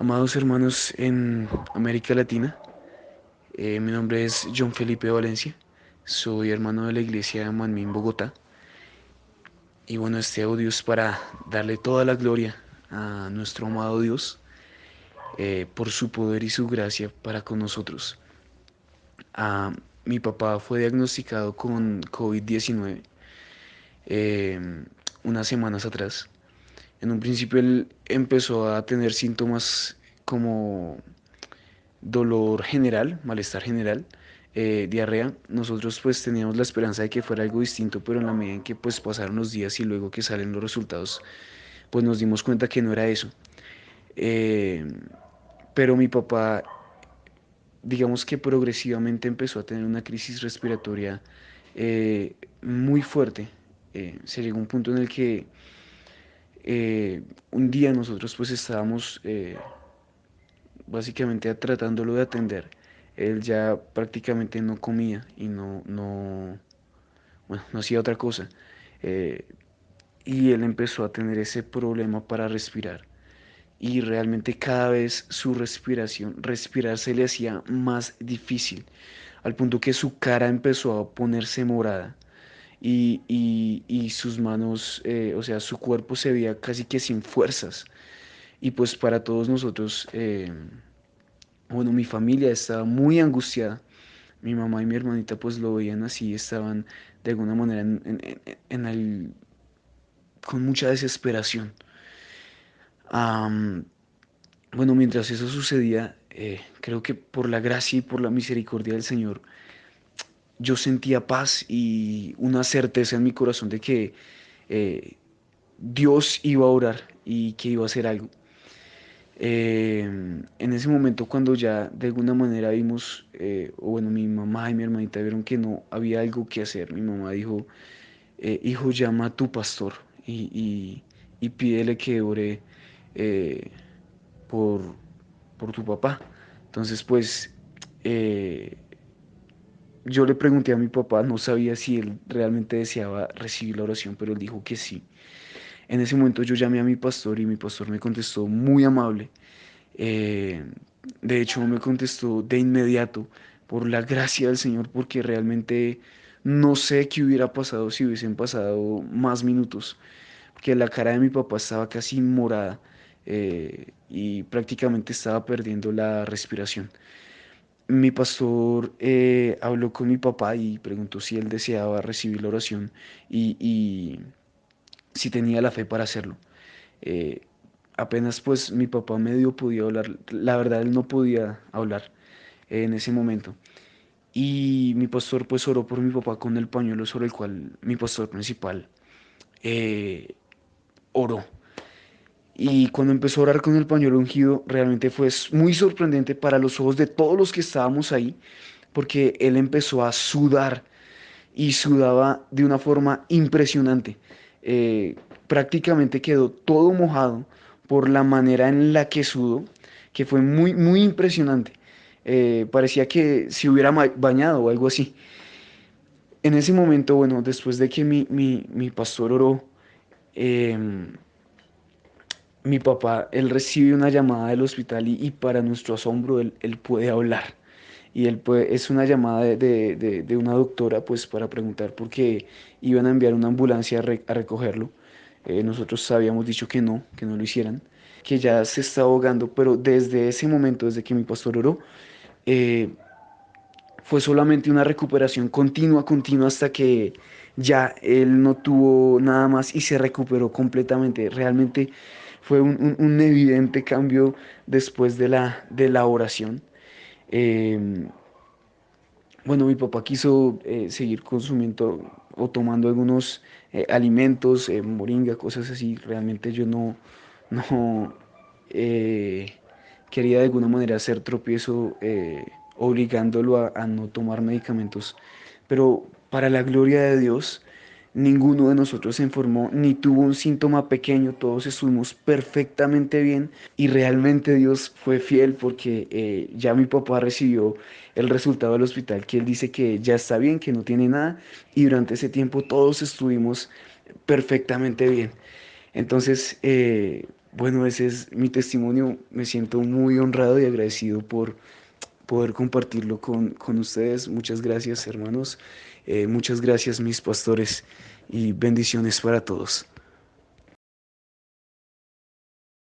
Amados hermanos en América Latina, eh, mi nombre es John Felipe Valencia, soy hermano de la iglesia de Manmin, Bogotá. Y bueno, este audio es para darle toda la gloria a nuestro amado Dios eh, por su poder y su gracia para con nosotros. Ah, mi papá fue diagnosticado con COVID-19 eh, unas semanas atrás. En un principio él empezó a tener síntomas como dolor general, malestar general, eh, diarrea. Nosotros pues teníamos la esperanza de que fuera algo distinto, pero en la medida en que pues pasaron los días y luego que salen los resultados, pues nos dimos cuenta que no era eso. Eh, pero mi papá, digamos que progresivamente empezó a tener una crisis respiratoria eh, muy fuerte. se llegó a un punto en el que eh, un día nosotros pues estábamos eh, básicamente tratándolo de atender. Él ya prácticamente no comía y no, no, bueno, no hacía otra cosa. Eh, y él empezó a tener ese problema para respirar. Y realmente cada vez su respiración, respirar se le hacía más difícil, al punto que su cara empezó a ponerse morada y, sus manos, eh, o sea, su cuerpo se veía casi que sin fuerzas. Y pues para todos nosotros, eh, bueno, mi familia estaba muy angustiada. Mi mamá y mi hermanita pues lo veían así, estaban de alguna manera con mucha desesperación. bueno, mientras eso sucedía, eh, creo que por la gracia y por la misericordia del Señor, yo sentía paz y una certeza en mi corazón de que eh, Dios iba a orar y que iba a hacer algo. Eh, en ese momento cuando ya de alguna manera vimos, eh, o bueno, mi mamá y mi hermanita vieron que no había algo que hacer, mi mamá dijo, hijo, llama a tu pastor y, y, pídele que ore por, por tu papá. Entonces, pues, yo le pregunté a mi papá, no sabía si él realmente deseaba recibir la oración, pero él dijo que sí. En ese momento yo llamé a mi pastor y mi pastor me contestó muy amable. Eh, de hecho, me contestó de inmediato por la gracia del Señor, porque realmente no sé qué hubiera pasado si hubiesen pasado más minutos, porque la cara de mi papá estaba casi morada eh, y prácticamente estaba perdiendo la respiración mi pastor eh, habló con mi papá y preguntó si él deseaba recibir la oración y, si tenía la fe para hacerlo. Eh, apenas pues mi papá medio podía hablar, la verdad él no podía hablar en ese momento. Y mi pastor pues oró por mi papá con el pañuelo sobre el cual mi pastor principal eh, oró. Y cuando empezó a orar con el pañuelo ungido, realmente fue muy sorprendente para los ojos de todos los que estábamos ahí, porque él empezó a sudar y sudaba de una forma impresionante. Eh, prácticamente quedó todo mojado por la manera en la que sudó, que fue muy, muy impresionante. Eh, parecía que se hubiera bañado o algo así. En ese momento, bueno, después de que mi, mi pastor oró, eh, mi papá, él recibe una llamada del hospital y, para nuestro asombro él, puede hablar. Y él puede, es una llamada de, una doctora pues para preguntar por qué iban a enviar una ambulancia a, recogerlo. Eh, nosotros habíamos dicho que no, que no lo hicieran, que ya se está ahogando, pero desde ese momento, desde que mi pastor oró, eh, fue solamente una recuperación continua, continua, hasta que ya él no tuvo nada más y se recuperó completamente. Realmente fue un, evidente cambio después de la, de la oración. Em, bueno, mi papá quiso eh, seguir consumiendo o tomando algunos eh, alimentos, eh, moringa, cosas así. Realmente yo no, no quería de alguna manera hacer tropiezo obligándolo a, no tomar medicamentos. Pero para la gloria de Dios, Ninguno de nosotros se enfermó ni tuvo un síntoma pequeño, todos estuvimos perfectamente bien y realmente Dios fue fiel porque eh, ya mi papá recibió el resultado del hospital, que él dice que ya está bien, que no tiene nada y durante ese tiempo todos estuvimos perfectamente bien. Entonces, eh, bueno, ese es mi testimonio. Me siento muy honrado y agradecido por poder compartirlo con, con ustedes. Muchas gracias, hermanos. Eh, muchas gracias, mis pastores, y bendiciones para todos.